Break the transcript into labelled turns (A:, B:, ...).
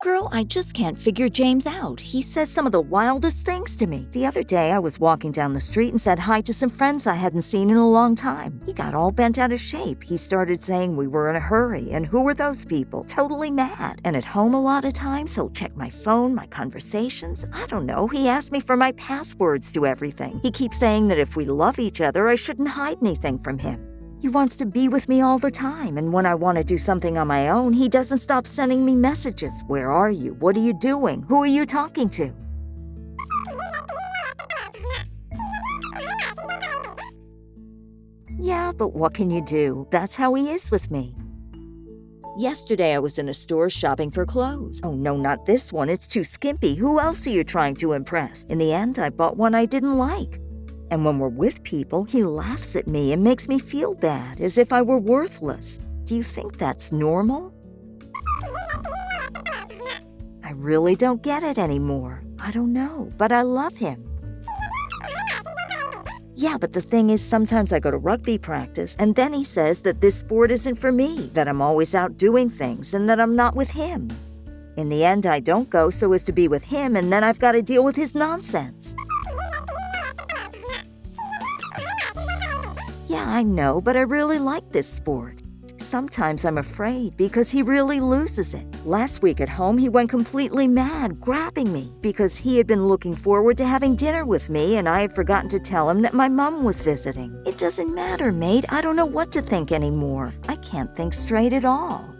A: Girl, I just can't figure James out. He says some of the wildest things to me. The other day, I was walking down the street and said hi to some friends I hadn't seen in a long time. He got all bent out of shape. He started saying we were in a hurry and who were those people? Totally mad. And at home, a lot of times, he'll check my phone, my conversations. I don't know. He asked me for my passwords to everything. He keeps saying that if we love each other, I shouldn't hide anything from him. He wants to be with me all the time, and when I want to do something on my own, he doesn't stop sending me messages. Where are you? What are you doing? Who are you talking to? Yeah, but what can you do? That's how he is with me. Yesterday, I was in a store shopping for clothes. Oh, no, not this one. It's too skimpy. Who else are you trying to impress? In the end, I bought one I didn't like. And when we're with people, he laughs at me and makes me feel bad, as if I were worthless. Do you think that's normal? I really don't get it anymore. I don't know, but I love him. Yeah, but the thing is, sometimes I go to rugby practice, and then he says that this sport isn't for me, that I'm always out doing things, and that I'm not with him. In the end, I don't go so as to be with him, and then I've got to deal with his nonsense. Yeah, I know, but I really like this sport. Sometimes I'm afraid because he really loses it. Last week at home, he went completely mad, grabbing me, because he had been looking forward to having dinner with me and I had forgotten to tell him that my mum was visiting. It doesn't matter, mate. I don't know what to think anymore. I can't think straight at all.